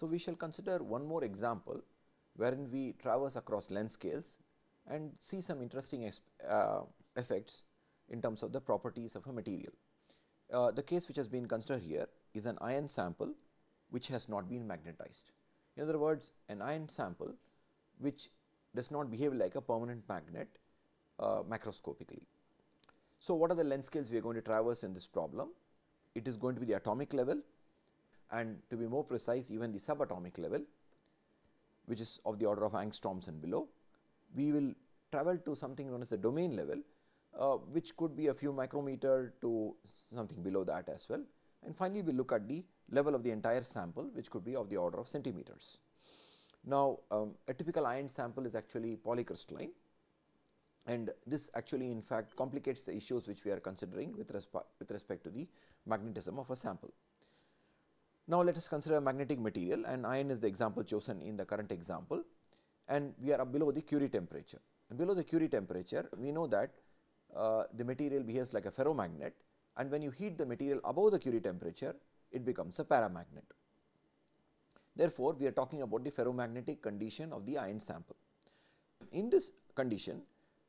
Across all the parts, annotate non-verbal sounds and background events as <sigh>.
So, we shall consider one more example wherein we traverse across length scales and see some interesting uh, effects in terms of the properties of a material. Uh, the case which has been considered here is an iron sample which has not been magnetized. In other words, an iron sample which does not behave like a permanent magnet uh, macroscopically. So, what are the length scales we are going to traverse in this problem? It is going to be the atomic level and to be more precise even the subatomic level which is of the order of angstroms and below. We will travel to something known as the domain level uh, which could be a few micrometer to something below that as well. And finally, we look at the level of the entire sample which could be of the order of centimeters. Now, um, a typical iron sample is actually polycrystalline and this actually in fact complicates the issues which we are considering with, with respect to the magnetism of a sample. Now, let us consider a magnetic material and iron is the example chosen in the current example and we are below the Curie temperature. And below the Curie temperature, we know that uh, the material behaves like a ferromagnet and when you heat the material above the Curie temperature, it becomes a paramagnet. Therefore, we are talking about the ferromagnetic condition of the iron sample. In this condition,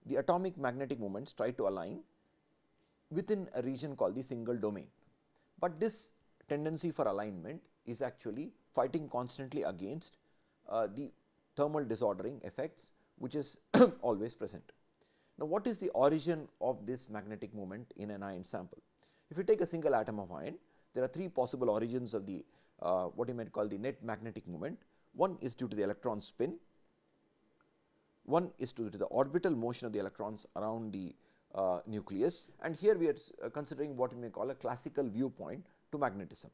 the atomic magnetic moments try to align within a region called the single domain. But this tendency for alignment is actually fighting constantly against uh, the thermal disordering effects which is <coughs> always present. Now, what is the origin of this magnetic moment in an iron sample? If you take a single atom of iron, there are three possible origins of the uh, what you might call the net magnetic moment. One is due to the electron spin, one is due to the orbital motion of the electrons around the uh, nucleus and here we are uh, considering what we may call a classical viewpoint to magnetism.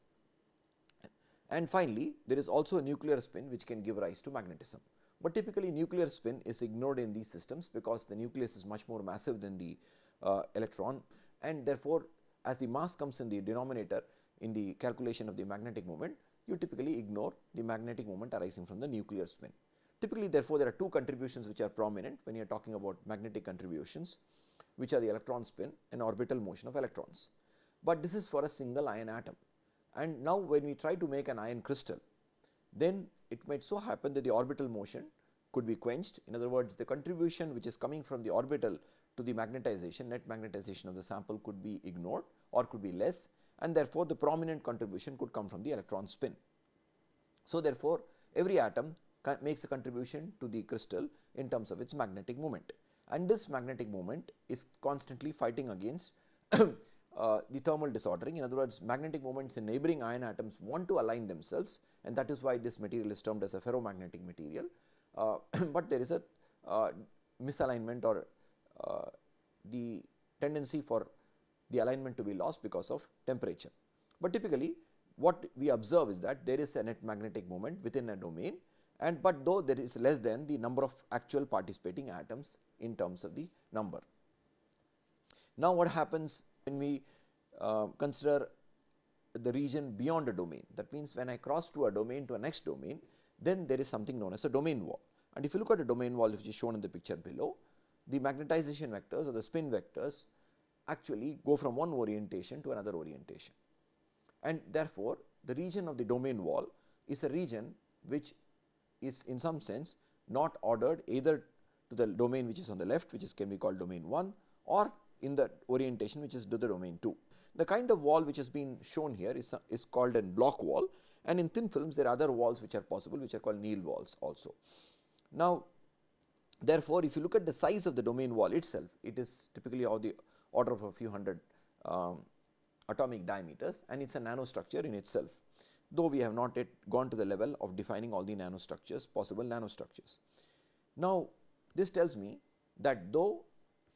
And finally, there is also a nuclear spin which can give rise to magnetism. But typically nuclear spin is ignored in these systems because the nucleus is much more massive than the uh, electron and therefore, as the mass comes in the denominator in the calculation of the magnetic moment, you typically ignore the magnetic moment arising from the nuclear spin. Typically therefore, there are two contributions which are prominent when you are talking about magnetic contributions which are the electron spin and orbital motion of electrons. But this is for a single iron atom and now when we try to make an iron crystal then it might so happen that the orbital motion could be quenched. In other words, the contribution which is coming from the orbital to the magnetization, net magnetization of the sample could be ignored or could be less and therefore, the prominent contribution could come from the electron spin. So, therefore, every atom makes a contribution to the crystal in terms of its magnetic moment and this magnetic moment is constantly fighting against <clears throat> uh, the thermal disordering. In other words, magnetic moments in neighboring iron atoms want to align themselves and that is why this material is termed as a ferromagnetic material. Uh, <clears throat> but there is a uh, misalignment or uh, the tendency for the alignment to be lost because of temperature. But typically what we observe is that there is a net magnetic moment within a domain and but though there is less than the number of actual participating atoms in terms of the number. Now, what happens when we uh, consider the region beyond a domain. That means, when I cross to a domain to a next domain, then there is something known as a domain wall. And if you look at a domain wall which is shown in the picture below, the magnetization vectors or the spin vectors actually go from one orientation to another orientation. And therefore, the region of the domain wall is a region which is in some sense not ordered either to the domain which is on the left which is can be called domain 1 or in the orientation which is to the domain 2. The kind of wall which has been shown here is, is called a Bloch wall and in thin films there are other walls which are possible which are called Néel walls also. Now, therefore, if you look at the size of the domain wall itself, it is typically of the order of a few hundred um, atomic diameters and it is a nanostructure in itself, though we have not yet gone to the level of defining all the nanostructures, possible nanostructures. Now, this tells me that though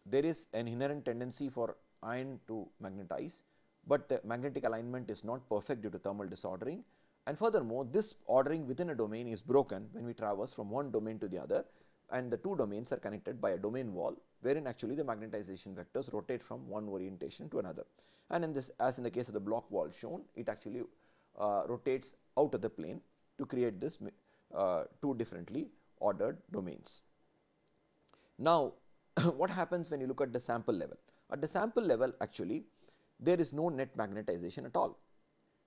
there is an inherent tendency for iron to magnetize, but the magnetic alignment is not perfect due to thermal disordering and furthermore, this ordering within a domain is broken when we traverse from one domain to the other and the two domains are connected by a domain wall wherein actually the magnetization vectors rotate from one orientation to another. And in this as in the case of the Bloch wall shown it actually uh, rotates out of the plane to create this uh, two differently ordered domains. Now, <coughs> what happens when you look at the sample level? At the sample level actually there is no net magnetization at all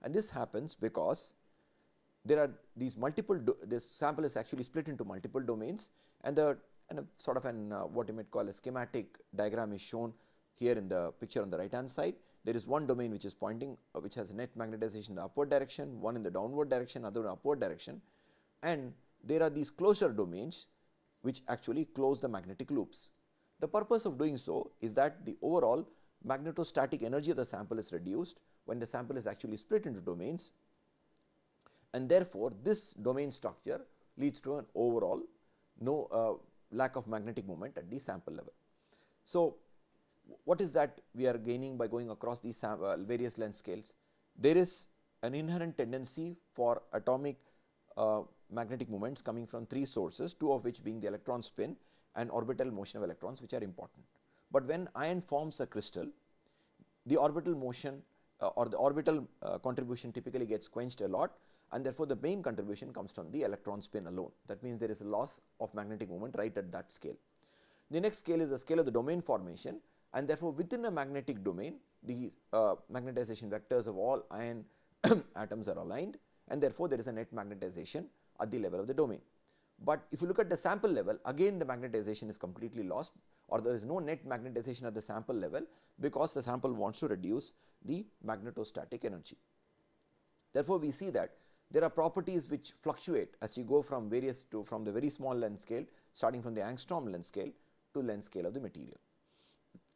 and this happens because there are these multiple this sample is actually split into multiple domains and the and a sort of an uh, what you might call a schematic diagram is shown here in the picture on the right hand side. There is one domain which is pointing uh, which has net magnetization in the upward direction, one in the downward direction, other in upward direction and there are these closure domains which actually close the magnetic loops. The purpose of doing so is that the overall magnetostatic energy of the sample is reduced when the sample is actually split into domains and therefore, this domain structure leads to an overall no uh, lack of magnetic moment at the sample level. So, what is that we are gaining by going across these uh, various length scales? There is an inherent tendency for atomic uh, magnetic moments coming from three sources, two of which being the electron spin and orbital motion of electrons which are important. But when iron forms a crystal, the orbital motion uh, or the orbital uh, contribution typically gets quenched a lot and therefore, the main contribution comes from the electron spin alone. That means, there is a loss of magnetic moment right at that scale. The next scale is the scale of the domain formation and therefore, within a magnetic domain the uh, magnetization vectors of all iron <coughs> atoms are aligned and therefore, there is a net magnetization at the level of the domain. But if you look at the sample level again the magnetization is completely lost or there is no net magnetization at the sample level because the sample wants to reduce the magnetostatic energy. Therefore, we see that there are properties which fluctuate as you go from various to from the very small length scale starting from the angstrom length scale to length scale of the material.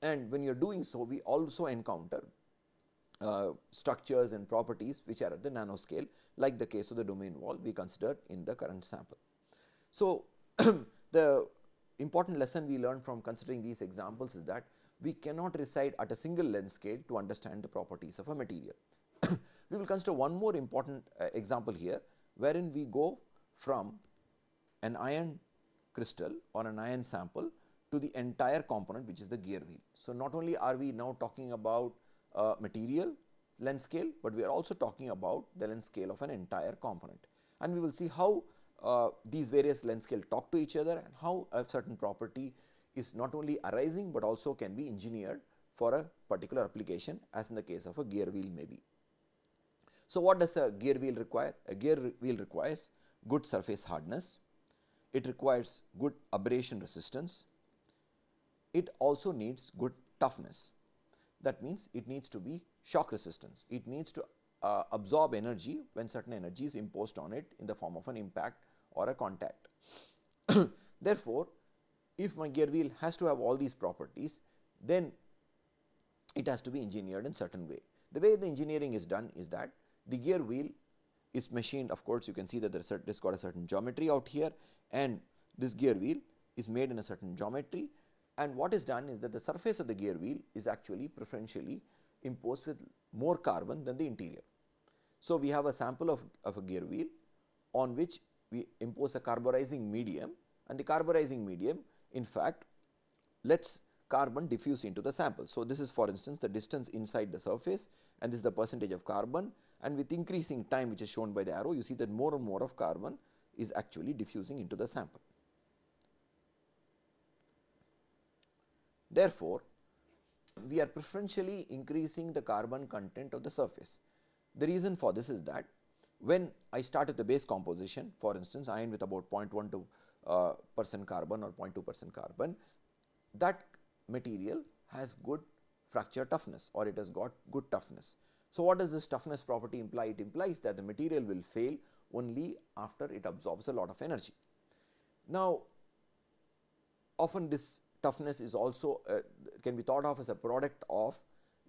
And when you are doing so we also encounter uh, structures and properties which are at the nanoscale like the case of the domain wall we considered in the current sample. So, <clears throat> the important lesson we learned from considering these examples is that we cannot reside at a single length scale to understand the properties of a material. <clears throat> we will consider one more important uh, example here wherein we go from an iron crystal or an iron sample to the entire component which is the gear wheel. So, not only are we now talking about uh, material length scale, but we are also talking about the length scale of an entire component and we will see how uh, these various length scale talk to each other and how a certain property is not only arising, but also can be engineered for a particular application as in the case of a gear wheel maybe. So, what does a gear wheel require? A gear wheel requires good surface hardness, it requires good abrasion resistance, it also needs good toughness. That means, it needs to be shock resistance, it needs to uh, absorb energy when certain energy is imposed on it in the form of an impact or a contact. <coughs> Therefore, if my gear wheel has to have all these properties, then it has to be engineered in certain way. The way the engineering is done is that the gear wheel is machined of course, you can see that there is got a certain geometry out here and this gear wheel is made in a certain geometry and what is done is that the surface of the gear wheel is actually preferentially imposed with more carbon than the interior. So, we have a sample of, of a gear wheel on which we impose a carburizing medium and the carburizing medium in fact lets carbon diffuse into the sample. So, this is for instance the distance inside the surface and this is the percentage of carbon and with increasing time which is shown by the arrow you see that more and more of carbon is actually diffusing into the sample. Therefore, we are preferentially increasing the carbon content of the surface. The reason for this is that when I start the base composition for instance iron with about 0.12 uh, percent carbon or 0.2 percent carbon that material has good fracture toughness or it has got good toughness. So, what does this toughness property imply? It implies that the material will fail only after it absorbs a lot of energy. Now, often this toughness is also uh, can be thought of as a product of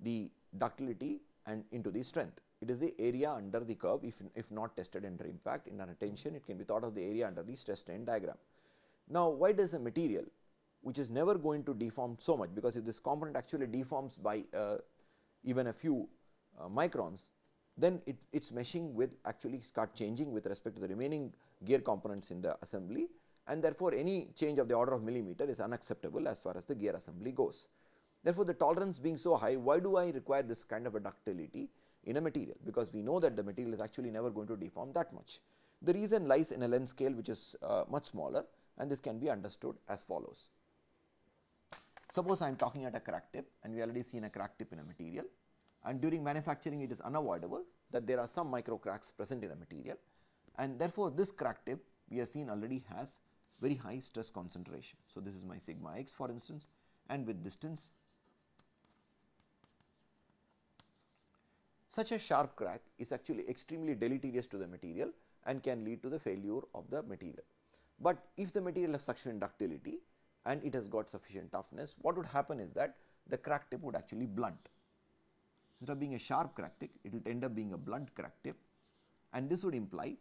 the ductility and into the strength. It is the area under the curve if, if not tested under impact in an attention it can be thought of the area under the stress strain diagram. Now, why does a material which is never going to deform so much because if this component actually deforms by uh, even a few uh, microns, then it, its meshing will actually start changing with respect to the remaining gear components in the assembly and therefore, any change of the order of millimeter is unacceptable as far as the gear assembly goes. Therefore, the tolerance being so high, why do I require this kind of a ductility in a material? Because we know that the material is actually never going to deform that much. The reason lies in a length scale which is uh, much smaller and this can be understood as follows. Suppose I am talking at a crack tip and we already seen a crack tip in a material and during manufacturing it is unavoidable that there are some micro cracks present in a material. and therefore, this crack tip we have seen already has very high stress concentration. So, this is my sigma x for instance and with distance such a sharp crack is actually extremely deleterious to the material and can lead to the failure of the material. But if the material has sufficient ductility and it has got sufficient toughness, what would happen is that the crack tip would actually blunt. Instead of being a sharp crack tip, it will end up being a blunt crack tip and this would imply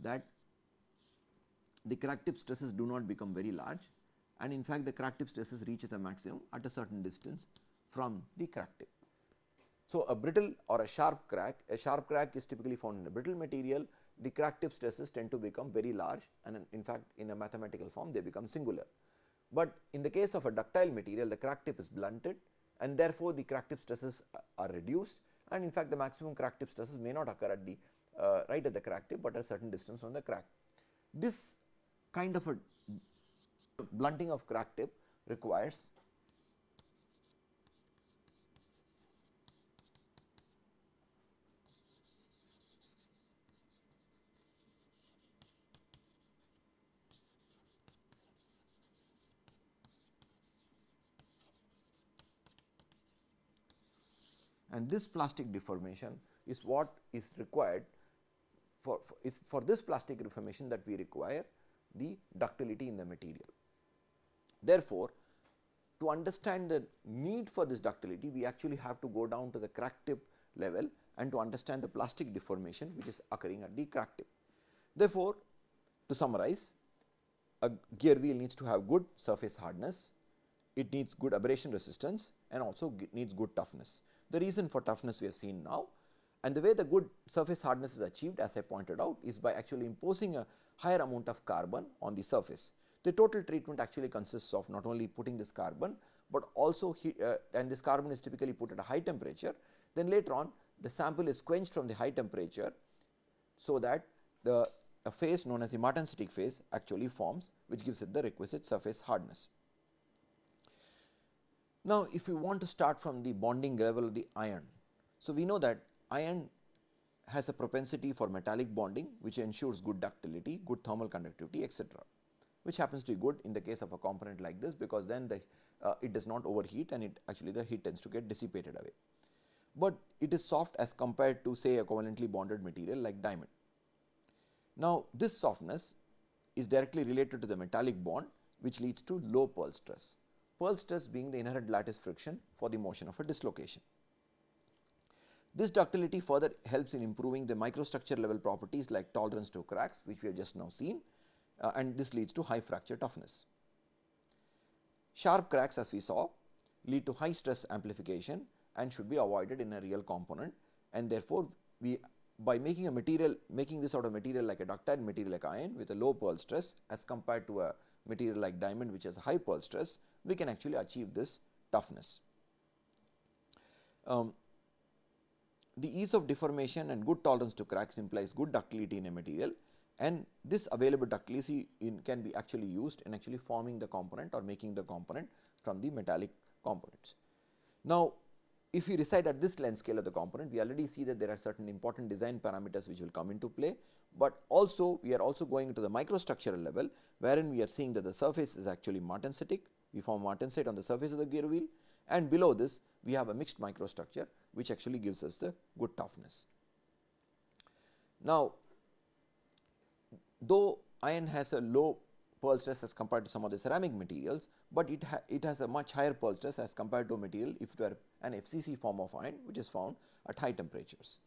that the crack tip stresses do not become very large and in fact the crack tip stresses reaches a maximum at a certain distance from the crack tip. So, a brittle or a sharp crack, a sharp crack is typically found in a brittle material, the crack tip stresses tend to become very large and in fact in a mathematical form they become singular. But in the case of a ductile material the crack tip is blunted and therefore, the crack tip stresses are reduced and in fact the maximum crack tip stresses may not occur at the uh, right at the crack tip, but at a certain distance from the crack. This kind of a blunting of crack tip requires and this plastic deformation is what is required for, for is for this plastic deformation that we require the ductility in the material. Therefore, to understand the need for this ductility we actually have to go down to the crack tip level and to understand the plastic deformation which is occurring at the crack tip. Therefore, to summarize a gear wheel needs to have good surface hardness, it needs good abrasion resistance and also needs good toughness. The reason for toughness we have seen now and the way the good surface hardness is achieved as I pointed out is by actually imposing a higher amount of carbon on the surface. The total treatment actually consists of not only putting this carbon, but also heat, uh, and this carbon is typically put at a high temperature. Then later on the sample is quenched from the high temperature, so that the a phase known as the martensitic phase actually forms which gives it the requisite surface hardness. Now, if we want to start from the bonding level of the iron, so we know that iron has a propensity for metallic bonding which ensures good ductility, good thermal conductivity etc., which happens to be good in the case of a component like this because then the uh, it does not overheat and it actually the heat tends to get dissipated away. But it is soft as compared to say a covalently bonded material like diamond. Now, this softness is directly related to the metallic bond which leads to low Peierls stress, Peierls stress being the inherent lattice friction for the motion of a dislocation. This ductility further helps in improving the microstructure level properties like tolerance to cracks which we have just now seen uh, and this leads to high fracture toughness. Sharp cracks as we saw lead to high stress amplification and should be avoided in a real component and therefore, we by making a material making this out of material like a ductile material like iron with a low Peierls stress as compared to a material like diamond which has a high Peierls stress, we can actually achieve this toughness. Um, the ease of deformation and good tolerance to cracks implies good ductility in a material and this available ductility can be actually used in actually forming the component or making the component from the metallic components. Now, if we reside at this length scale of the component, we already see that there are certain important design parameters which will come into play, but also we are also going into the microstructural level wherein we are seeing that the surface is actually martensitic, we form martensite on the surface of the gear wheel and below this we have a mixed microstructure which actually gives us the good toughness. Now, though iron has a low Peierls stress as compared to some of the ceramic materials, but it, ha it has a much higher Peierls stress as compared to a material if it were an FCC form of iron which is found at high temperatures.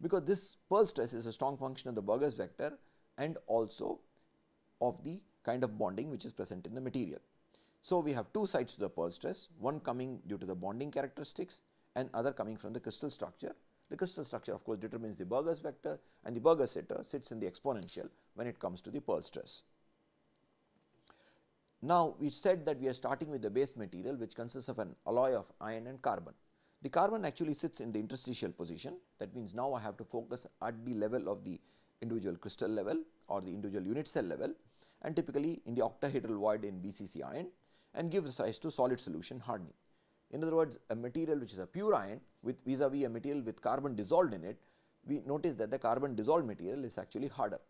Because this Peierls stress is a strong function of the Burgers vector and also of the kind of bonding which is present in the material. So, we have two sides to the Peierls stress, one coming due to the bonding characteristics and other coming from the crystal structure. The crystal structure of course determines the Burgers vector and the Burgers zeta sits in the exponential when it comes to the Peierls stress. Now, we said that we are starting with the base material which consists of an alloy of iron and carbon. The carbon actually sits in the interstitial position that means now I have to focus at the level of the individual crystal level or the individual unit cell level and typically in the octahedral void in BCC iron and gives rise to solid solution hardening. In other words, a material which is a pure iron with vis-a-vis -vis a material with carbon dissolved in it we notice that the carbon dissolved material is actually harder.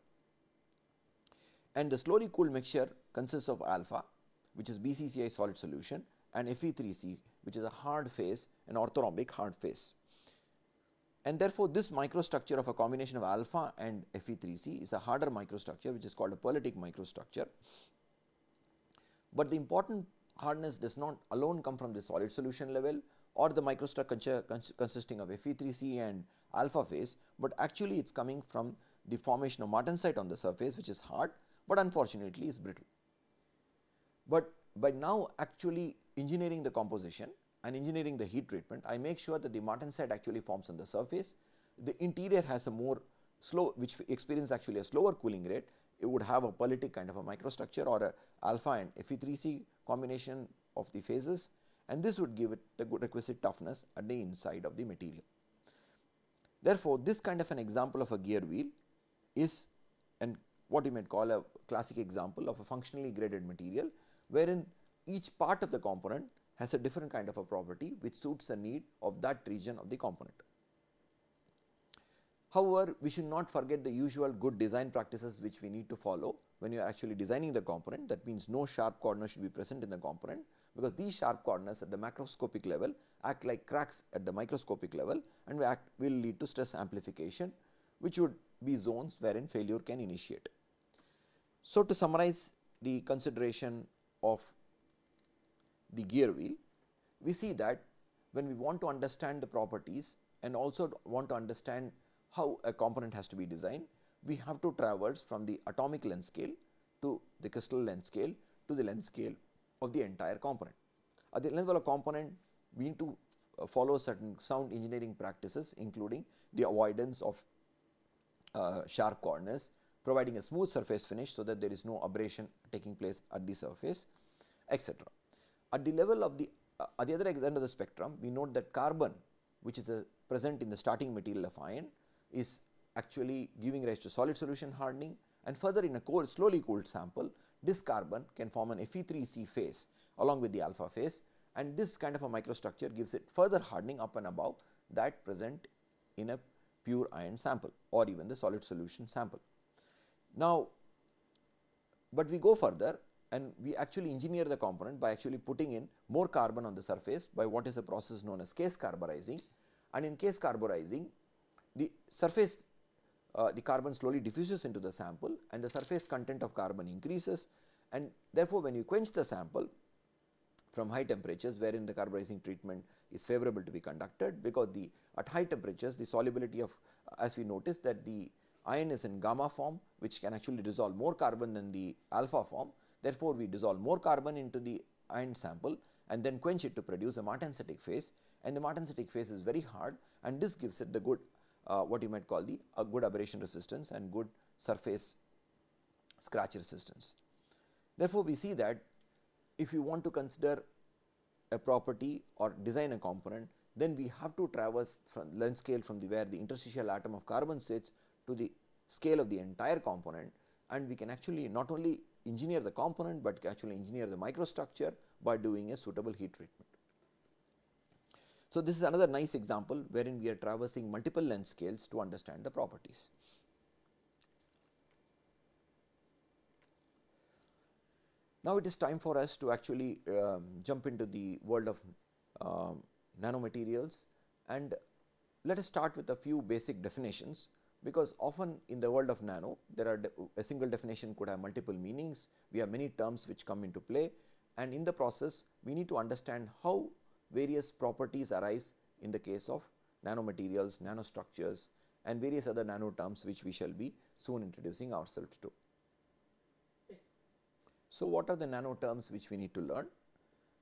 And the slowly cooled mixture consists of alpha which is BCCI solid solution and Fe3C which is a hard phase an orthorhombic hard phase. And therefore, this microstructure of a combination of alpha and Fe3C is a harder microstructure which is called a pearlitic microstructure. But the important hardness does not alone come from the solid solution level or the microstructure consisting of Fe3C and alpha phase, but actually it is coming from the formation of martensite on the surface which is hard, but unfortunately is brittle. But by now actually engineering the composition and engineering the heat treatment, I make sure that the martensite actually forms on the surface. The interior has a more slow which experience actually a slower cooling rate. It would have a pearlitic kind of a microstructure or a alpha and Fe3C combination of the phases and this would give it the good requisite toughness at the inside of the material. Therefore, this kind of an example of a gear wheel is and what you might call a classic example of a functionally graded material wherein each part of the component has a different kind of a property which suits the need of that region of the component. However, we should not forget the usual good design practices which we need to follow when you are actually designing the component that means no sharp corners should be present in the component because these sharp corners at the macroscopic level act like cracks at the microscopic level and will, act, will lead to stress amplification which would be zones wherein failure can initiate. So, to summarize the consideration of the gear wheel, we see that when we want to understand the properties and also want to understand how a component has to be designed, we have to traverse from the atomic length scale to the crystal length scale to the length scale of the entire component. At the level of component, we need to uh, follow certain sound engineering practices including the avoidance of uh, sharp corners, providing a smooth surface finish so that there is no abrasion taking place at the surface etc. At the level of the uh, at the other end of the spectrum we note that carbon which is a present in the starting material of iron is actually giving rise to solid solution hardening and further in a cold slowly cooled sample this carbon can form an Fe3C phase along with the alpha phase and this kind of a microstructure gives it further hardening up and above that present in a pure iron sample or even the solid solution sample. Now, but we go further and we actually engineer the component by actually putting in more carbon on the surface by what is a process known as case carburizing and in case carburizing the surface uh, the carbon slowly diffuses into the sample and the surface content of carbon increases. And therefore, when you quench the sample from high temperatures wherein the carburizing treatment is favorable to be conducted because the at high temperatures the solubility of as we notice that the iron is in gamma form which can actually dissolve more carbon than the alpha form. Therefore, we dissolve more carbon into the iron sample and then quench it to produce the martensitic phase. And the martensitic phase is very hard and this gives it the good uh, what you might call the a good abrasion resistance and good surface scratch resistance. Therefore, we see that if you want to consider a property or design a component then we have to traverse from length scale from the where the interstitial atom of carbon sits to the scale of the entire component and we can actually not only engineer the component, but actually engineer the microstructure by doing a suitable heat treatment. So, this is another nice example wherein we are traversing multiple length scales to understand the properties. Now, it is time for us to actually um, jump into the world of um, nanomaterials and let us start with a few basic definitions because often in the world of nano there are a single definition could have multiple meanings, we have many terms which come into play and in the process we need to understand how various properties arise in the case of nanomaterials, nanostructures and various other nano terms which we shall be soon introducing ourselves to. So, what are the nano terms which we need to learn?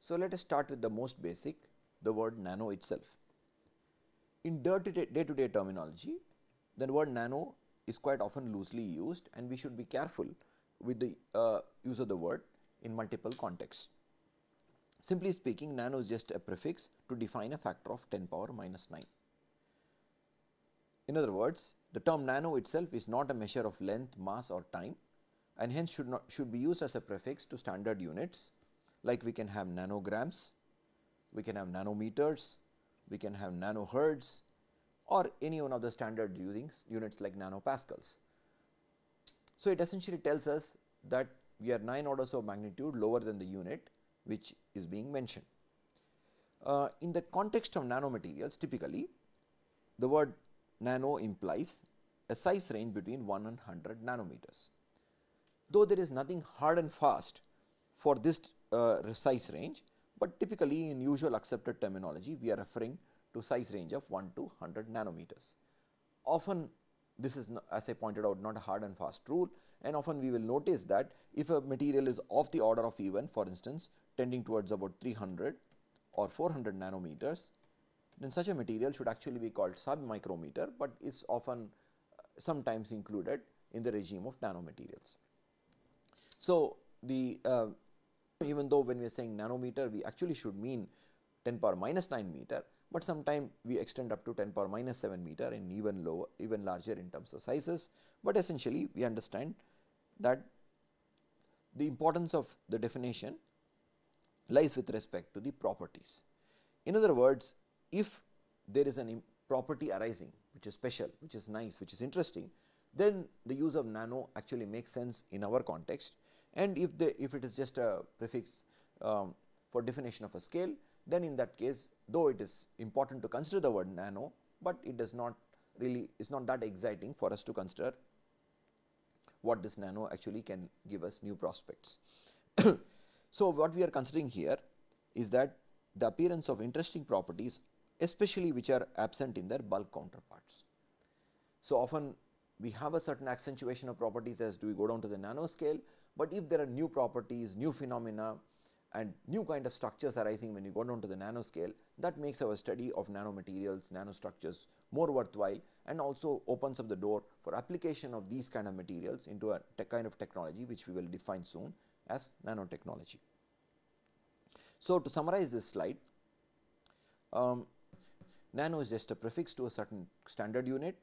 So, let us start with the most basic the word nano itself. In day to day terminology the word nano is quite often loosely used and we should be careful with the uh, use of the word in multiple contexts. Simply speaking nano is just a prefix to define a factor of 10 power minus 9. In other words the term nano itself is not a measure of length, mass or time and hence should not should be used as a prefix to standard units like we can have nanograms, we can have nanometers, we can have nanohertz, or any one of the standard units like nanopascals. So, it essentially tells us that we are 9 orders of magnitude lower than the unit which is being mentioned. Uh, in the context of nanomaterials typically the word nano implies a size range between 1 and 100 nanometers. Though there is nothing hard and fast for this uh, size range, but typically in usual accepted terminology we are referring to size range of 1 to 100 nanometers. Often this is as I pointed out not a hard and fast rule and often we will notice that if a material is of the order of even for instance tending towards about 300 or 400 nanometers then such a material should actually be called sub micrometer, but is often uh, sometimes included in the regime of nanomaterials. So, the uh, even though when we are saying nanometer we actually should mean 10 power minus 9 meter, but sometime we extend up to 10 power minus 7 meter and even lower even larger in terms of sizes, but essentially we understand that the importance of the definition lies with respect to the properties. In other words, if there is an property arising which is special, which is nice, which is interesting, then the use of nano actually makes sense in our context and if the if it is just a prefix um, for definition of a scale then in that case though it is important to consider the word nano, but it does not really is not that exciting for us to consider what this nano actually can give us new prospects. <coughs> so, what we are considering here is that the appearance of interesting properties especially which are absent in their bulk counterparts. So, often we have a certain accentuation of properties as do we go down to the nanoscale, but if there are new properties, new phenomena and new kind of structures arising when you go down to the nanoscale that makes our study of nanomaterials, nanostructures more worthwhile and also opens up the door for application of these kind of materials into a kind of technology which we will define soon as nanotechnology. So, to summarize this slide, um, nano is just a prefix to a certain standard unit,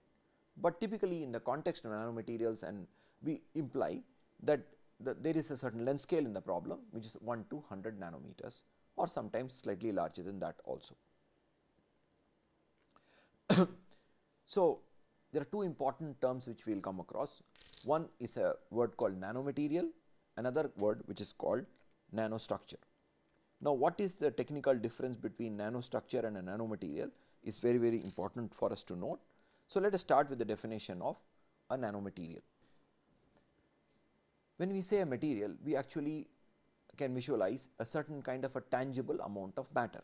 but typically in the context of nanomaterials and we imply that the, there is a certain length scale in the problem which is 1 to 100 nanometers or sometimes slightly larger than that also. <coughs> so, there are two important terms which we will come across. One is a word called nanomaterial, another word which is called nanostructure. Now, what is the technical difference between nanostructure and a nanomaterial is very very important for us to note. So, let us start with the definition of a nanomaterial. When we say a material, we actually can visualize a certain kind of a tangible amount of matter.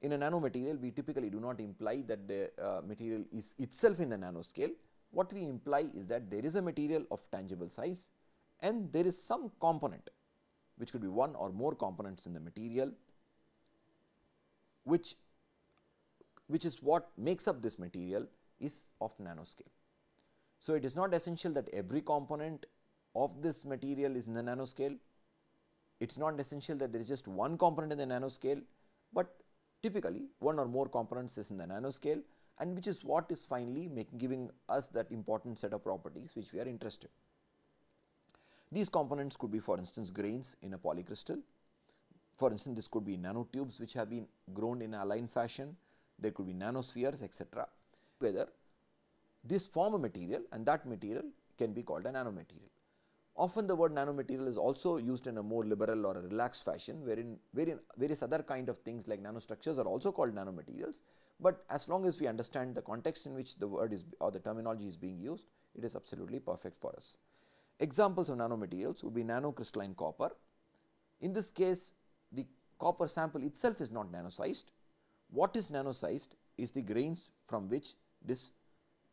In a nanomaterial, we typically do not imply that the uh, material is itself in the nanoscale. What we imply is that there is a material of tangible size and there is some component which could be one or more components in the material which which is what makes up this material is of nanoscale. So, it is not essential that every component of this material is in the nanoscale. It is not essential that there is just one component in the nanoscale, but typically one or more components is in the nanoscale and which is what is finally making giving us that important set of properties which we are interested. These components could be for instance grains in a polycrystal. For instance, this could be nanotubes which have been grown in a aligned fashion, there could be nanospheres etc. Together this form a material and that material can be called a nanomaterial. Often the word nanomaterial is also used in a more liberal or a relaxed fashion wherein, wherein various other kind of things like nanostructures are also called nanomaterials, but as long as we understand the context in which the word is or the terminology is being used, it is absolutely perfect for us. Examples of nanomaterials would be nanocrystalline copper. In this case, the copper sample itself is not nanosized. What is nanosized is the grains from which this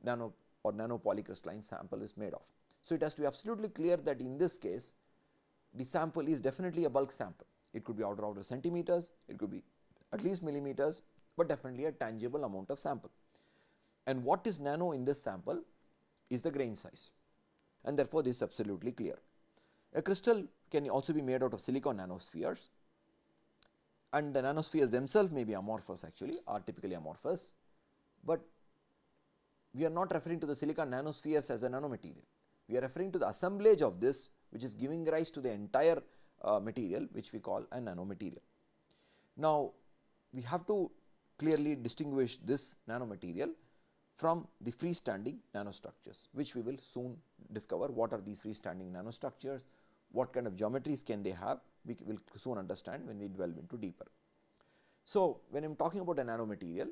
nano or nanopolycrystalline sample is made of. So, it has to be absolutely clear that in this case the sample is definitely a bulk sample. It could be order of centimeters, it could be at least millimeters, but definitely a tangible amount of sample. And what is nano in this sample is the grain size and therefore, this is absolutely clear. A crystal can also be made out of silicon nanospheres and the nanospheres themselves may be amorphous actually are typically amorphous, but we are not referring to the silicon nanospheres as a nanomaterial we are referring to the assemblage of this which is giving rise to the entire uh, material which we call a nanomaterial. Now, we have to clearly distinguish this nanomaterial from the freestanding nanostructures, which we will soon discover what are these freestanding nanostructures, what kind of geometries can they have, we will soon understand when we delve into deeper. So, when I am talking about a nanomaterial,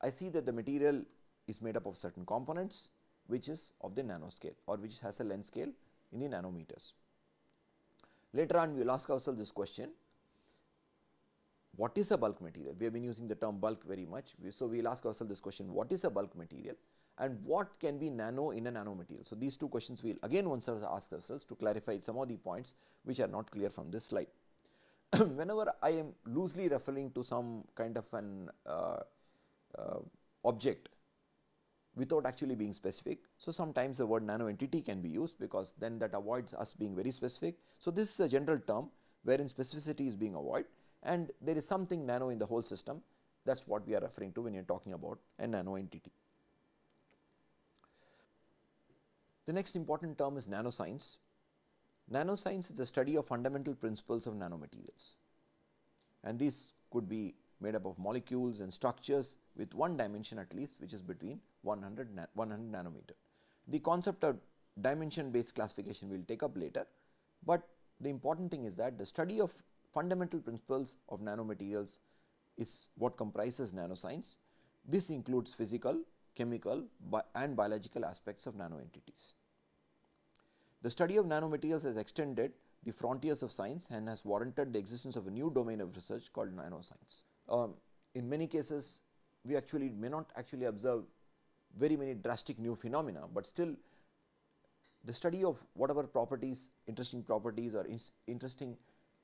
I see that the material is made up of certain components which is of the nanoscale or which has a length scale in the nanometers. Later on we will ask ourselves this question, what is a bulk material? We have been using the term bulk very much. So, we will ask ourselves this question, what is a bulk material and what can be nano in a nanomaterial? So, these two questions we will again once ask ourselves to clarify some of the points which are not clear from this slide. <clears throat> Whenever I am loosely referring to some kind of an uh, uh, object without actually being specific. So, sometimes the word nano entity can be used because then that avoids us being very specific. So, this is a general term wherein specificity is being avoided and there is something nano in the whole system that is what we are referring to when you are talking about a nano entity. The next important term is nanoscience. Nanoscience is the study of fundamental principles of nanomaterials and these could be made up of molecules and structures with one dimension at least which is between 100, 100 nanometer. The concept of dimension based classification we will take up later, but the important thing is that the study of fundamental principles of nanomaterials is what comprises nanoscience. This includes physical, chemical bi and biological aspects of nanoentities. The study of nanomaterials has extended the frontiers of science and has warranted the existence of a new domain of research called nanoscience. Um, in many cases, we actually may not actually observe very many drastic new phenomena, but still the study of whatever properties, interesting properties or interesting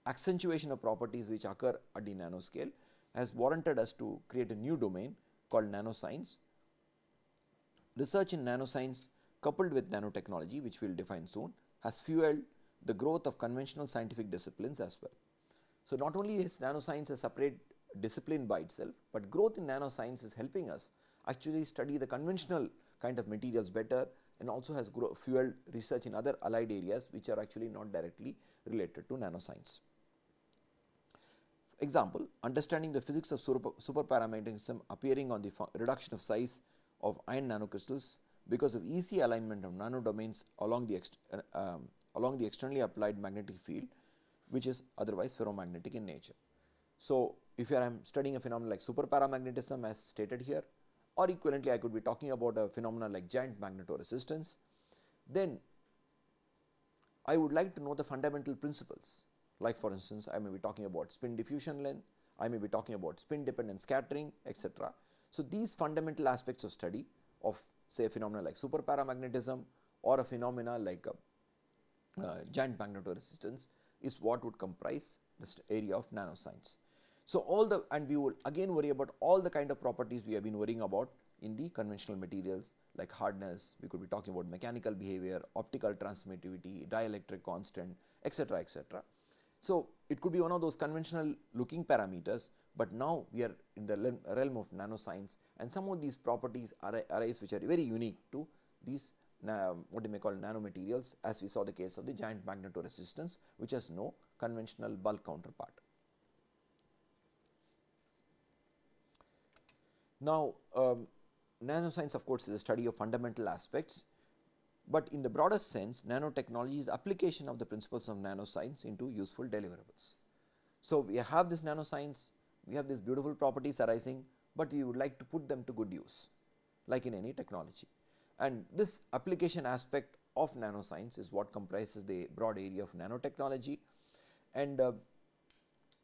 accentuation of properties which occur at the nanoscale has warranted us to create a new domain called nanoscience. Research in nanoscience coupled with nanotechnology which we will define soon has fueled the growth of conventional scientific disciplines as well. So, not only is nanoscience a separate discipline by itself, but growth in nanoscience is helping us actually study the conventional kind of materials better and also has fueled research in other allied areas which are actually not directly related to nanoscience. Example, understanding the physics of super, superparamagnetism appearing on the reduction of size of iron nanocrystals because of easy alignment of nanodomains along the, uh, um, along the externally applied magnetic field which is otherwise ferromagnetic in nature. So, if I am studying a phenomenon like superparamagnetism as stated here or equivalently I could be talking about a phenomenon like giant magnetoresistance, then I would like to know the fundamental principles like for instance I may be talking about spin diffusion length, I may be talking about spin dependent scattering etc. So, these fundamental aspects of study of say a phenomena like superparamagnetism or a phenomena like a, uh, giant magnetoresistance is what would comprise this area of nanoscience. So, all the and we will again worry about all the kind of properties we have been worrying about in the conventional materials like hardness, we could be talking about mechanical behavior, optical transmittivity, dielectric constant etc., etc. So, it could be one of those conventional looking parameters, but now we are in the realm of nanoscience and some of these properties arise which are very unique to these what you may call nanomaterials as we saw the case of the giant magnetoresistance which has no conventional bulk counterpart. Now, um, nanoscience of course is a study of fundamental aspects, but in the broader sense nanotechnology is application of the principles of nanoscience into useful deliverables. So, we have this nanoscience, we have these beautiful properties arising, but we would like to put them to good use like in any technology. And this application aspect of nanoscience is what comprises the broad area of nanotechnology and uh,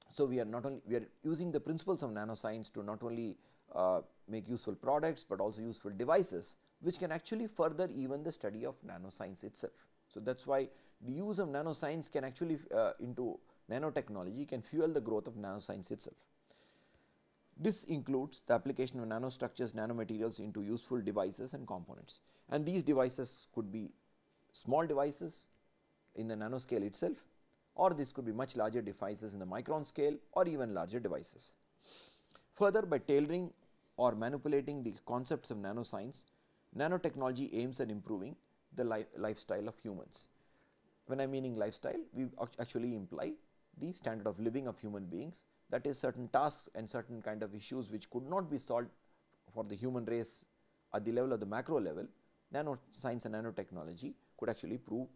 so we are not only we are using the principles of nanoscience to not only uh, make useful products, but also useful devices which can actually further even the study of nanoscience itself. So, that is why the use of nanoscience can actually uh, into nanotechnology can fuel the growth of nanoscience itself. This includes the application of nanostructures, nanomaterials into useful devices and components and these devices could be small devices in the nanoscale itself or this could be much larger devices in the micron scale or even larger devices. Further by tailoring or manipulating the concepts of nanoscience, nanotechnology aims at improving the li lifestyle of humans. When I am meaning lifestyle, we actually imply the standard of living of human beings that is certain tasks and certain kind of issues which could not be solved for the human race at the level of the macro level, nanoscience and nanotechnology could actually prove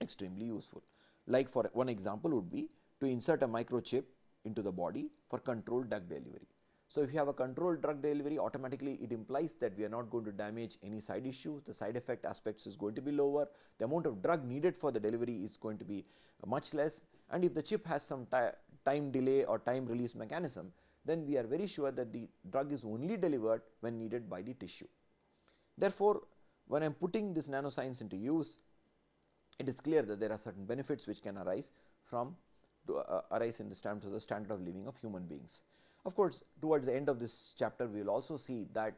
extremely useful. Like for one example would be to insert a microchip into the body for controlled drug delivery. So, if you have a controlled drug delivery automatically it implies that we are not going to damage any side issue, the side effect aspects is going to be lower, the amount of drug needed for the delivery is going to be much less and if the chip has some time delay or time release mechanism then we are very sure that the drug is only delivered when needed by the tissue. Therefore, when I am putting this nanoscience into use it is clear that there are certain benefits which can arise from to uh, arise in the standard of the standard of living of human beings. Of course, towards the end of this chapter we will also see that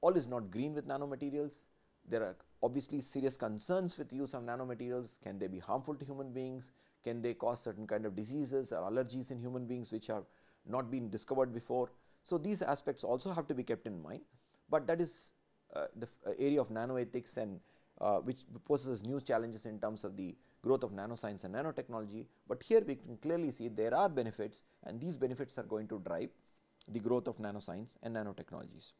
all is not green with nanomaterials. There are obviously serious concerns with use of nanomaterials. Can they be harmful to human beings? Can they cause certain kind of diseases or allergies in human beings which have not been discovered before? So, these aspects also have to be kept in mind, but that is uh, the uh, area of nanoethics and uh, which poses new challenges in terms of the growth of nanoscience and nanotechnology, but here we can clearly see there are benefits and these benefits are going to drive the growth of nanoscience and nanotechnologies.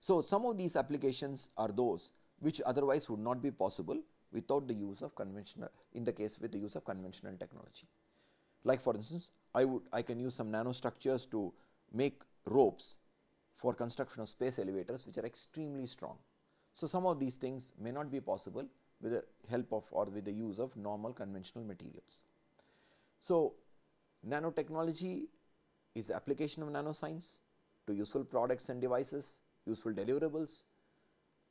So, some of these applications are those which otherwise would not be possible without the use of conventional in the case with the use of conventional technology. Like for instance, I would I can use some nanostructures to make ropes for construction of space elevators which are extremely strong. So, some of these things may not be possible with the help of or with the use of normal conventional materials. So, nanotechnology is application of nanoscience to useful products and devices, useful deliverables.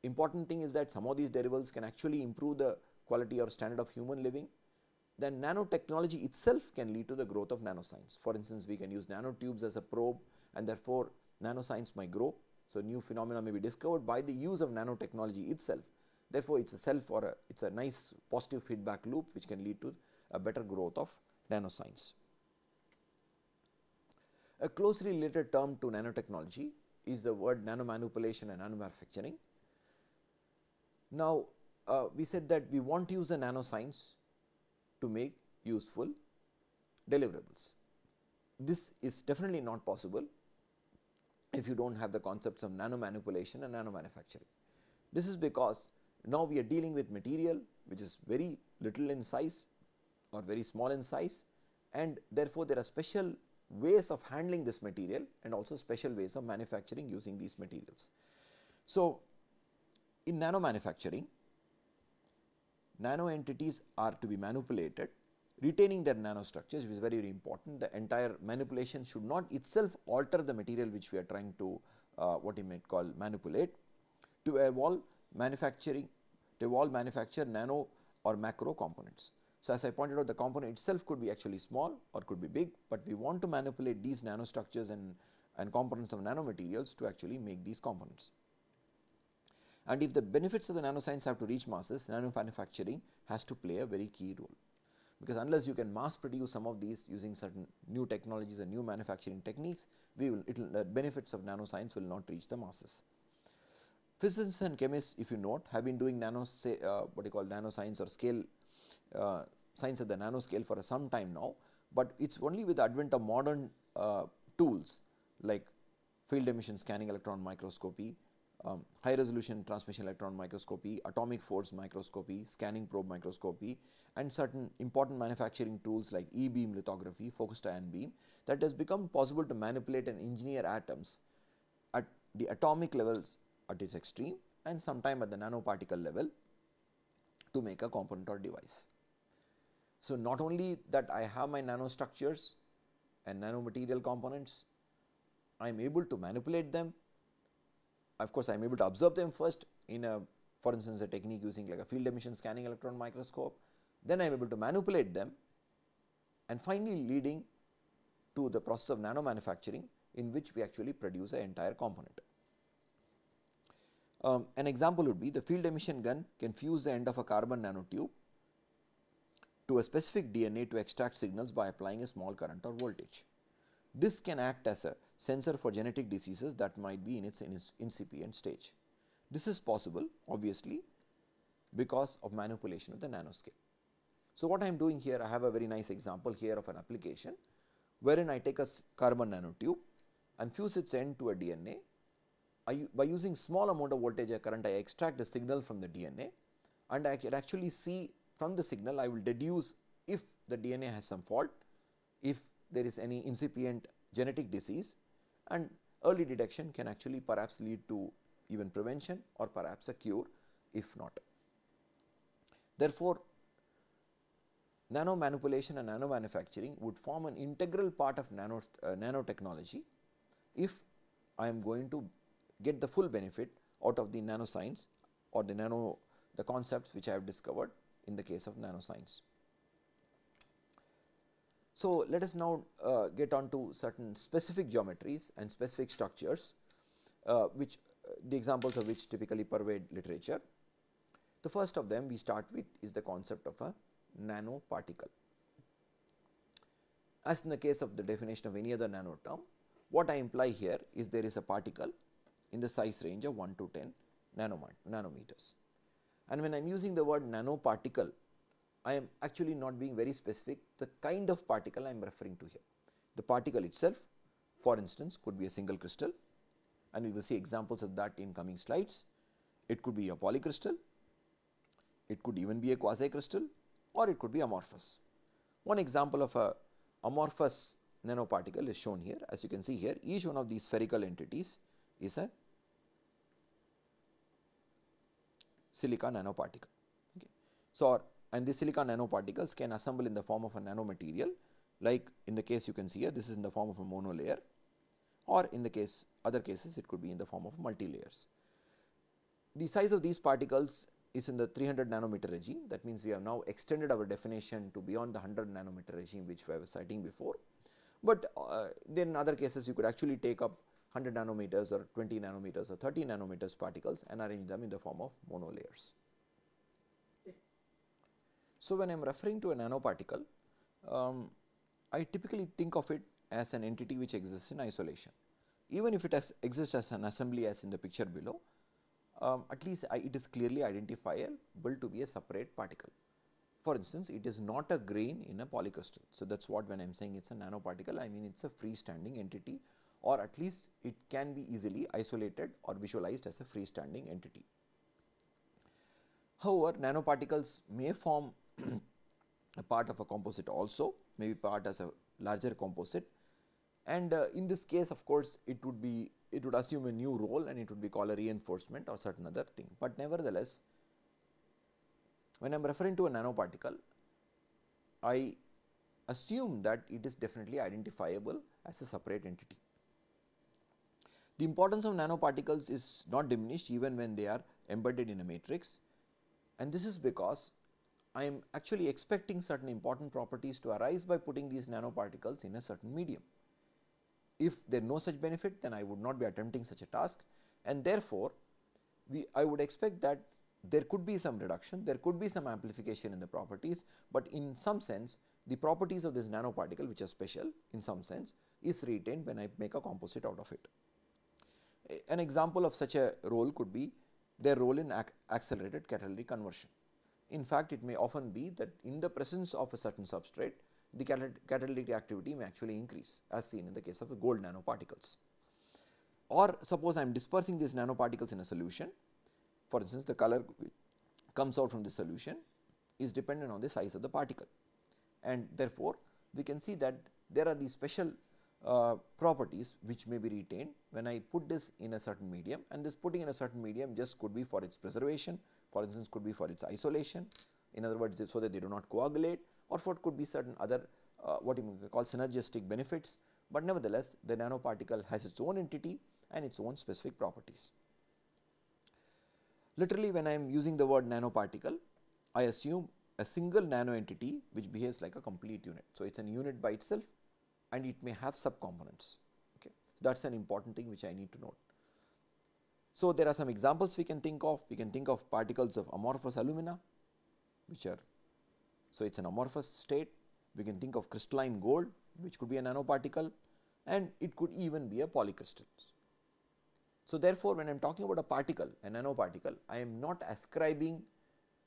Important thing is that some of these deliverables can actually improve the quality or standard of human living. Then nanotechnology itself can lead to the growth of nanoscience. For instance, we can use nanotubes as a probe and therefore, nanoscience might grow. So, new phenomena may be discovered by the use of nanotechnology itself Therefore, it is a self or a, it is a nice positive feedback loop which can lead to a better growth of nanoscience. A closely related term to nanotechnology is the word nanomanipulation and nanomanufacturing. Now, uh, we said that we want to use the nanoscience to make useful deliverables. This is definitely not possible if you do not have the concepts of nanomanipulation and nanomanufacturing. This is because now, we are dealing with material which is very little in size or very small in size and therefore, there are special ways of handling this material and also special ways of manufacturing using these materials. So, in nano manufacturing, nano entities are to be manipulated retaining their nanostructures which is very very important. The entire manipulation should not itself alter the material which we are trying to uh, what you might call manipulate to evolve manufacturing to evolve manufacture nano or macro components. So, as I pointed out the component itself could be actually small or could be big, but we want to manipulate these nanostructures and, and components of nanomaterials to actually make these components. And if the benefits of the nanoscience have to reach masses, nano manufacturing has to play a very key role. Because unless you can mass produce some of these using certain new technologies and new manufacturing techniques, we will, the benefits of nanoscience will not reach the masses. Physicists and chemists if you note have been doing nano say, uh, what you call nanoscience or scale uh, science at the nanoscale for some time now, but it is only with the advent of modern uh, tools like field emission scanning electron microscopy, um, high resolution transmission electron microscopy, atomic force microscopy, scanning probe microscopy and certain important manufacturing tools like e-beam lithography, focused ion beam that has become possible to manipulate and engineer atoms at the atomic levels at its extreme and sometime at the nanoparticle level to make a component or device. So, not only that I have my nanostructures and nanomaterial components, I am able to manipulate them. Of course, I am able to observe them first in a for instance, a technique using like a field emission scanning electron microscope, then I am able to manipulate them and finally leading to the process of nano manufacturing in which we actually produce an entire component. Um, an example would be the field emission gun can fuse the end of a carbon nanotube to a specific DNA to extract signals by applying a small current or voltage. This can act as a sensor for genetic diseases that might be in its incipient stage. This is possible obviously because of manipulation at the nanoscale. So, what I am doing here I have a very nice example here of an application wherein I take a carbon nanotube and fuse its end to a DNA By using small amount of voltage or current I extract the signal from the DNA and I can actually see from the signal I will deduce if the DNA has some fault, if there is any incipient genetic disease and early detection can actually perhaps lead to even prevention or perhaps a cure if not. Therefore, nano manipulation and nano manufacturing would form an integral part of nano, uh, nanotechnology if I am going to get the full benefit out of the nanoscience or the nano the concepts which I have discovered in the case of nanoscience. So, let us now uh, get on to certain specific geometries and specific structures uh, which uh, the examples of which typically pervade literature. The first of them we start with is the concept of a nanoparticle. As in the case of the definition of any other nano term, what I imply here is there is a particle in the size range of 1 to 10 nanometers. And when I am using the word nanoparticle, I am actually not being very specific the kind of particle I am referring to here. The particle itself for instance could be a single crystal and we will see examples of that in coming slides. It could be a polycrystal, it could even be a quasi crystal or it could be amorphous. One example of a amorphous nanoparticle is shown here as you can see here each one of these spherical entities is a silica nanoparticle. Okay. So, and these silica nanoparticles can assemble in the form of a nanomaterial like in the case you can see here this is in the form of a monolayer or in the case other cases it could be in the form of multi layers. The size of these particles is in the 300 nanometer regime that means we have now extended our definition to beyond the 100 nanometer regime which we were citing before. But uh, then in other cases you could actually take up 100 nanometers or 20 nanometers or 30 nanometers particles and arrange them in the form of monolayers. So, when I am referring to a nanoparticle, um, I typically think of it as an entity which exists in isolation. Even if it exists as an assembly as in the picture below, um, at least I, it is clearly identifiable to be a separate particle. For instance, it is not a grain in a polycrystal. So, that is what when I am saying it is a nanoparticle, I mean it is a freestanding entity or at least it can be easily isolated or visualized as a freestanding entity. However, nanoparticles may form <clears throat> a part of a composite also, may be part as a larger composite and uh, in this case of course, it would be it would assume a new role and it would be called a reinforcement or certain other thing. But nevertheless, when I am referring to a nanoparticle, I assume that it is definitely identifiable as a separate entity. The importance of nanoparticles is not diminished even when they are embedded in a matrix and this is because I am actually expecting certain important properties to arise by putting these nanoparticles in a certain medium. If there is no such benefit then I would not be attempting such a task and therefore, we I would expect that there could be some reduction, there could be some amplification in the properties, but in some sense the properties of this nanoparticle which are special in some sense is retained when I make a composite out of it. An example of such a role could be their role in ac accelerated catalytic conversion. In fact, it may often be that in the presence of a certain substrate, the catalytic activity may actually increase as seen in the case of the gold nanoparticles. Or suppose I am dispersing these nanoparticles in a solution, for instance, the color comes out from the solution is dependent on the size of the particle and therefore, we can see that there are these special uh, properties which may be retained when I put this in a certain medium and this putting in a certain medium just could be for its preservation for instance could be for its isolation in other words so that they do not coagulate or for it could be certain other uh, what you call synergistic benefits, but nevertheless the nanoparticle has its own entity and its own specific properties. Literally when I am using the word nanoparticle, I assume a single nano entity which behaves like a complete unit. So, it is an unit by itself and it may have subcomponents. Okay. That is an important thing which I need to note. So, there are some examples we can think of, we can think of particles of amorphous alumina which are, so it is an amorphous state, we can think of crystalline gold which could be a nanoparticle and it could even be a polycrystal. So, therefore, when I am talking about a particle, a nanoparticle, I am not ascribing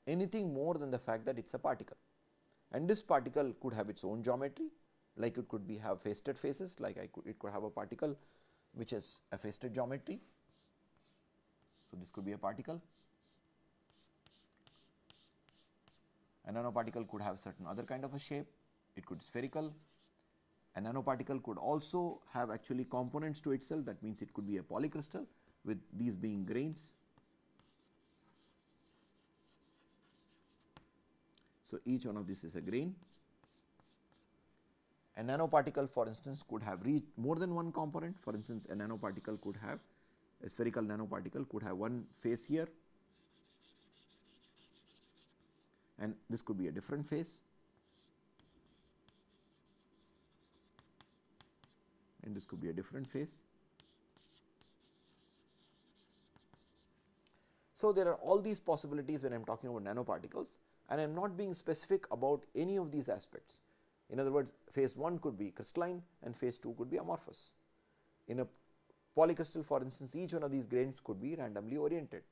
anything more than the fact that it is a particle and this particle could have its own geometry like it could be have faceted faces like I could it could have a particle which has a faceted geometry So, this could be a particle. A nanoparticle could have certain other kind of a shape, it could be spherical. A nanoparticle could also have actually components to itself that means it could be a polycrystal with these being grains. So, each one of this is a grain. A nanoparticle for instance could have reached more than one component for instance a nanoparticle could have a spherical nanoparticle could have one face here and this could be a different face and this could be a different face. So, there are all these possibilities when I am talking about nanoparticles and I am not being specific about any of these aspects. In other words, phase 1 could be crystalline and phase 2 could be amorphous. In a polycrystal for instance, each one of these grains could be randomly oriented.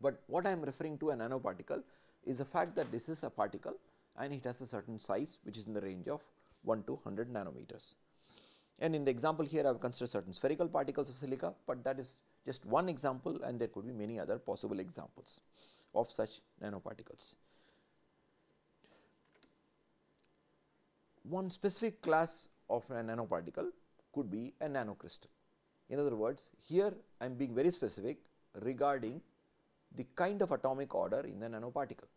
But what I am referring to a nanoparticle is the fact that this is a particle and it has a certain size which is in the range of 1 to 100 nanometers. And in the example here I have considered certain spherical particles of silica, but that is just one example and there could be many other possible examples of such nanoparticles. One specific class of a nanoparticle could be a nanocrystal. In other words, here I am being very specific regarding the kind of atomic order in the nanoparticle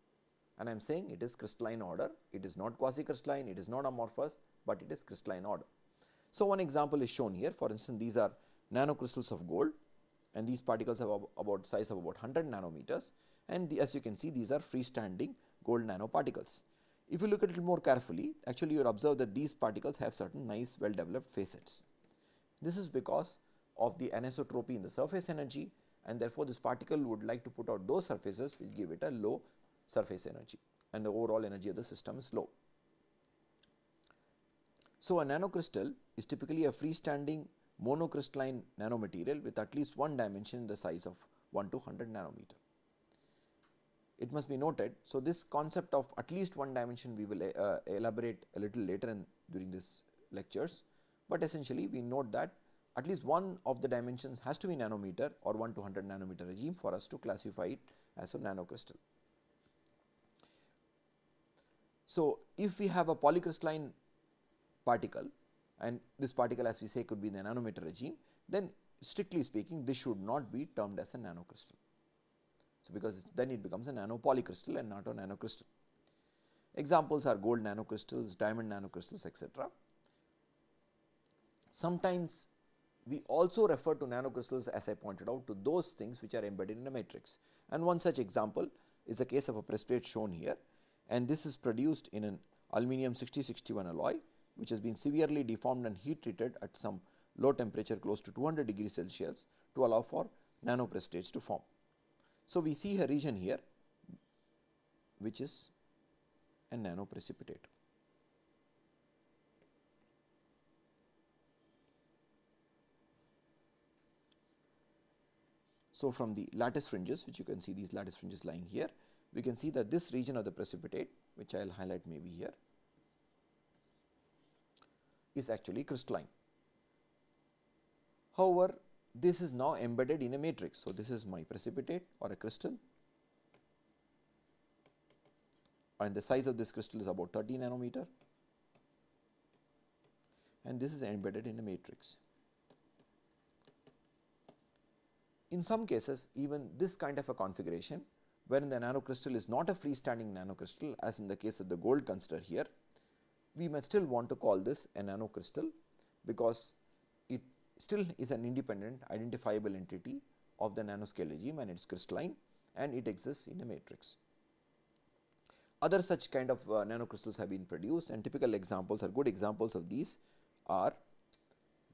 and I am saying it is crystalline order, it is not quasi crystalline, it is not amorphous, but it is crystalline order. So, one example is shown here for instance, these are nanocrystals of gold and these particles have about size of about 100 nanometers and the, as you can see these are freestanding gold nanoparticles. If you look at it more carefully actually you observe that these particles have certain nice well developed facets. This is because of the anisotropy in the surface energy and therefore, this particle would like to put out those surfaces which give it a low surface energy and the overall energy of the system is low. So, a nanocrystal is typically a freestanding monocrystalline nanomaterial with at least one dimension in the size of 1 to 100 nanometer. It must be noted, so this concept of at least one dimension we will uh, elaborate a little later in during this lectures, but essentially we note that at least one of the dimensions has to be nanometer or 1 to 100 nanometer regime for us to classify it as a nanocrystal. So, if we have a polycrystalline particle and this particle as we say could be in the nanometer regime, then strictly speaking this should not be termed as a nanocrystal. Because then it becomes a nanopolycrystal and not a nanocrystal. Examples are gold nanocrystals, diamond nanocrystals etc. Sometimes we also refer to nanocrystals as I pointed out to those things which are embedded in a matrix and one such example is a case of a precipitate shown here and this is produced in an aluminum 6061 alloy which has been severely deformed and heat treated at some low temperature close to 200 degrees Celsius to allow for nanoprecipitates to form. So, we see a region here which is a nanoprecipitate. So, from the lattice fringes which you can see these lattice fringes lying here, we can see that this region of the precipitate which I will highlight maybe here is actually crystalline. However, this is now embedded in a matrix. So, this is my precipitate or a crystal and the size of this crystal is about 30 nanometer and this is embedded in a matrix. In some cases even this kind of a configuration wherein the nanocrystal is not a freestanding nanocrystal as in the case of the gold considered here, we may still want to call this a nanocrystal because it still is an independent identifiable entity of the nanoscale regime and it is crystalline and it exists in a matrix. Other such kind of uh, nanocrystals have been produced and typical examples or good examples of these are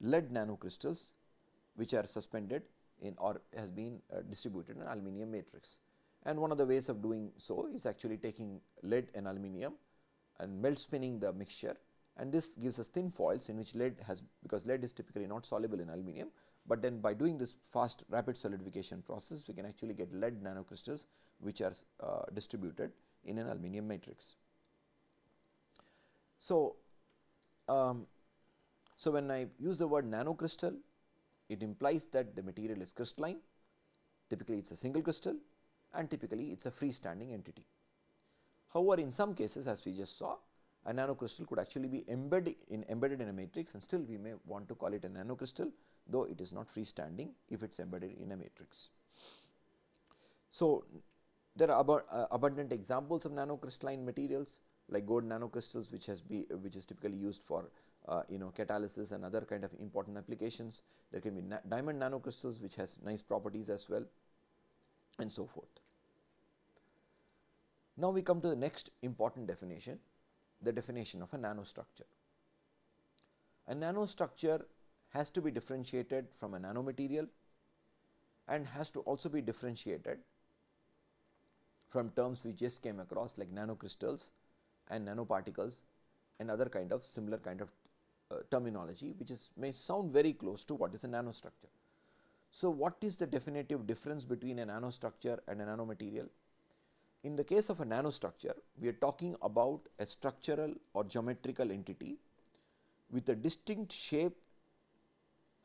lead nanocrystals which are suspended in or has been uh, distributed in aluminum matrix. And one of the ways of doing so is actually taking lead and aluminum and melt spinning the mixture and this gives us thin foils in which lead has because lead is typically not soluble in aluminum, but then by doing this fast rapid solidification process we can actually get lead nanocrystals which are uh, distributed in an aluminum matrix. So, um, so when I use the word nanocrystal it implies that the material is crystalline typically it is a single crystal and typically it is a freestanding entity. However, in some cases as we just saw a nanocrystal could actually be embedded in embedded in a matrix and still we may want to call it a nanocrystal though it is not freestanding if it is embedded in a matrix. So, there are uh, abundant examples of nanocrystalline materials like gold nanocrystals which has be which is typically used for uh, you know catalysis and other kind of important applications. There can be na diamond nanocrystals which has nice properties as well and so forth. Now, we come to the next important definition the definition of a nanostructure. A nanostructure has to be differentiated from a nanomaterial and has to also be differentiated from terms we just came across like nanocrystals and nanoparticles and other kind of similar kind of uh, terminology which is may sound very close to what is a nanostructure. So, what is the definitive difference between a nanostructure and a nanomaterial? In the case of a nanostructure, we are talking about a structural or geometrical entity with a distinct shape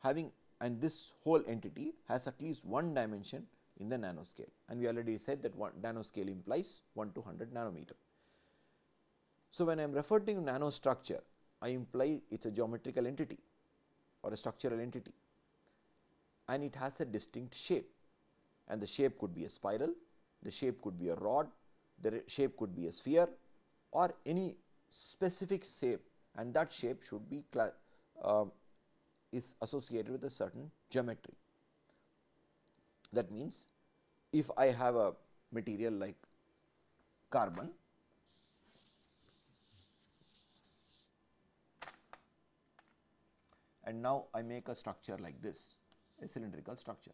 having and this whole entity has at least one dimension in the nanoscale. And we already said that one nanoscale implies 1 to 100 nanometer. So, when I am referring to nanostructure, I imply it is a geometrical entity or a structural entity. And it has a distinct shape. And the shape could be a spiral, the shape could be a rod, the shape could be a sphere or any specific shape and that shape should be uh, is associated with a certain geometry. That means, if I have a material like carbon and now I make a structure like this a cylindrical structure.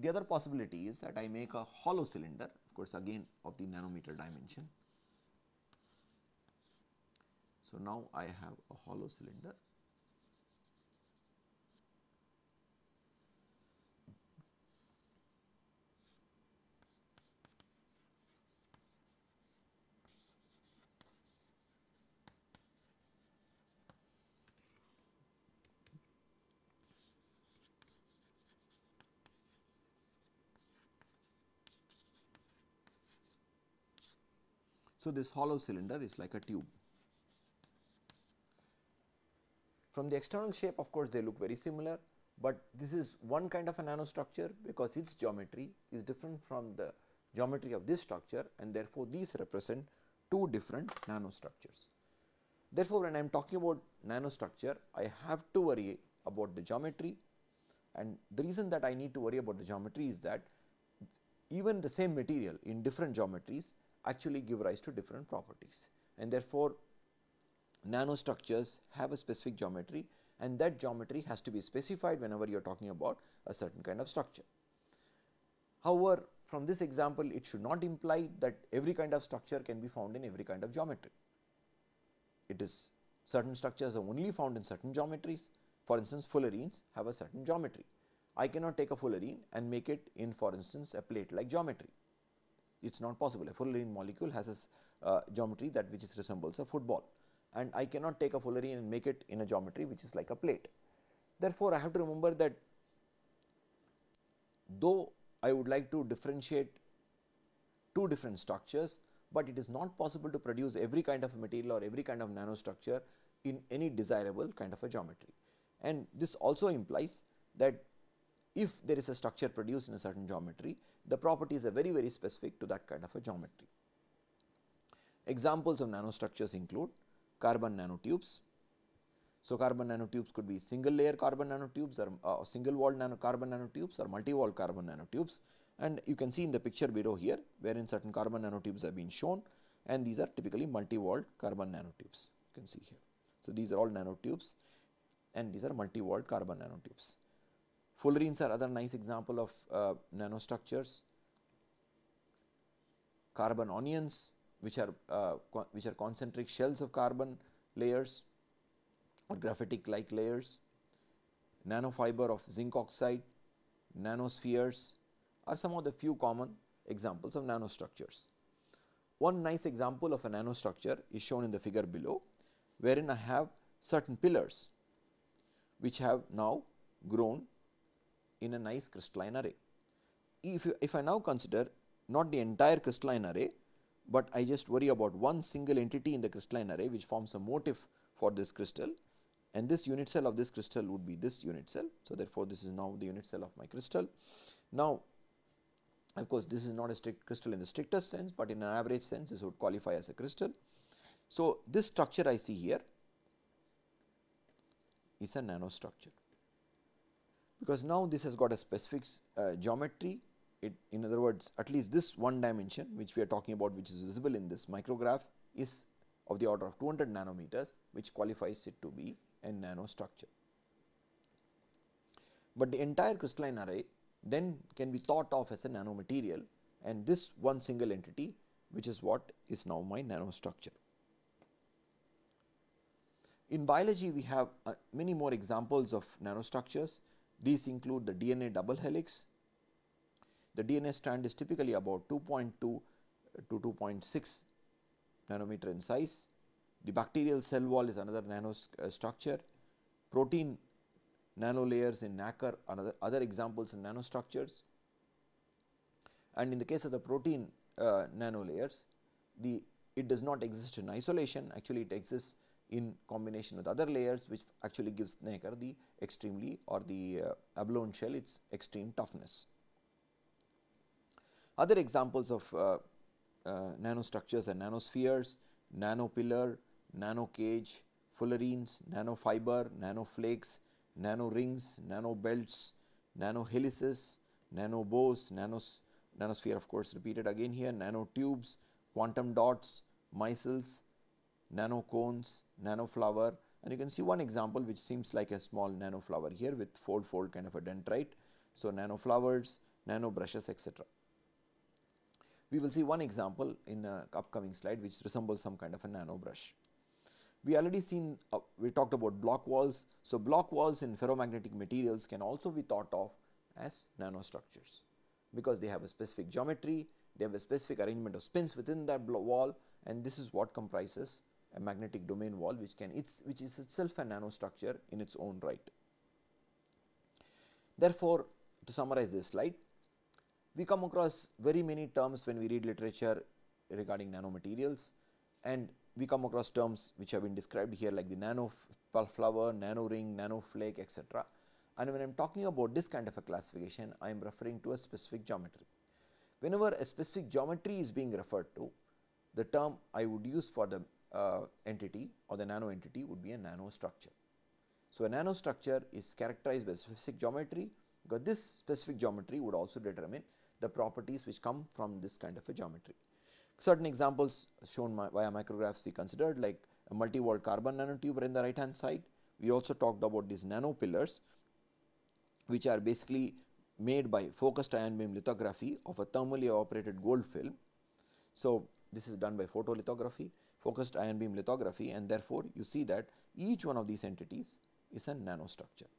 The other possibility is that I make a hollow cylinder of course again of the nanometer dimension. So, now I have a hollow cylinder So, this hollow cylinder is like a tube. From the external shape of course, they look very similar, but this is one kind of a nanostructure because its geometry is different from the geometry of this structure and therefore, these represent two different nanostructures. Therefore, when I am talking about nanostructure, I have to worry about the geometry and the reason that I need to worry about the geometry is that even the same material in different geometries actually give rise to different properties and therefore, nanostructures have a specific geometry and that geometry has to be specified whenever you are talking about a certain kind of structure. However, from this example it should not imply that every kind of structure can be found in every kind of geometry. It is certain structures are only found in certain geometries for instance fullerenes have a certain geometry. I cannot take a fullerene and make it in for instance a plate like geometry it is not possible. A fullerene molecule has a uh, geometry that which is resembles a football and I cannot take a fullerene and make it in a geometry which is like a plate. Therefore, I have to remember that though I would like to differentiate two different structures, but it is not possible to produce every kind of material or every kind of nanostructure in any desirable kind of a geometry. And this also implies that if there is a structure produced in a certain geometry, the properties are very very specific to that kind of a geometry. Examples of nanostructures include carbon nanotubes. So, carbon nanotubes could be single layer carbon nanotubes or uh, single walled nano carbon nanotubes or multi walled carbon nanotubes and you can see in the picture below here wherein certain carbon nanotubes have been shown and these are typically multi walled carbon nanotubes you can see here. So, these are all nanotubes and these are multi walled carbon nanotubes. Fullerenes are other nice example of uh, nanostructures. Carbon onions which are uh, which are concentric shells of carbon layers or graphitic like layers, nanofiber of zinc oxide, nanospheres are some of the few common examples of nanostructures. One nice example of a nanostructure is shown in the figure below, wherein I have certain pillars which have now grown in a nice crystalline array. If, you, if I now consider not the entire crystalline array, but I just worry about one single entity in the crystalline array which forms a motif for this crystal and this unit cell of this crystal would be this unit cell. So, therefore, this is now the unit cell of my crystal. Now, of course, this is not a strict crystal in the strictest sense, but in an average sense this would qualify as a crystal. So, this structure I see here is a nanostructure because now this has got a specific uh, geometry it in other words at least this one dimension which we are talking about which is visible in this micrograph is of the order of 200 nanometers which qualifies it to be a nanostructure. But the entire crystalline array then can be thought of as a nanomaterial and this one single entity which is what is now my nanostructure. In biology we have uh, many more examples of nanostructures. These include the DNA double helix. The DNA strand is typically about 2.2 to 2.6 nanometer in size. The bacterial cell wall is another nanostructure. Uh, Protein nanolayers in nacre another other examples in nanostructures. And in the case of the protein uh, nanolayers, the it does not exist in isolation actually it exists in combination with other layers which actually gives nacre the extremely or the uh, abalone shell its extreme toughness. Other examples of uh, uh, nanostructures are nanospheres, nanopillar, nanocage, fullerenes, nanofiber, nanoflakes, nanorings, nanobelts, nanohelices, nanobows, nanos, nanosphere of course repeated again here, nanotubes, quantum dots, micelles, nanocones, nanoflower and you can see one example which seems like a small nanoflower here with fold fold kind of a dendrite. So, nanoflowers, nanobrushes etc. We will see one example in a upcoming slide which resembles some kind of a nano brush. We already seen uh, we talked about Bloch walls. So, Bloch walls in ferromagnetic materials can also be thought of as nanostructures because they have a specific geometry, they have a specific arrangement of spins within that wall and this is what comprises a magnetic domain wall which can its which is itself a nanostructure in its own right. Therefore, to summarize this slide, we come across very many terms when we read literature regarding nanomaterials and we come across terms which have been described here like the nano flower, nano ring, nano flake etc. And when I am talking about this kind of a classification, I am referring to a specific geometry. Whenever a specific geometry is being referred to, the term I would use for the uh, entity or the nano entity would be a nanostructure. So, a nanostructure is characterized by specific geometry because this specific geometry would also determine the properties which come from this kind of a geometry. Certain examples shown via micrographs we considered like a multi-walled carbon nanotube in the right hand side. We also talked about these nano pillars which are basically made by focused ion beam lithography of a thermally operated gold film. So, this is done by photolithography, focused ion beam lithography and therefore, you see that each one of these entities is a nanostructure.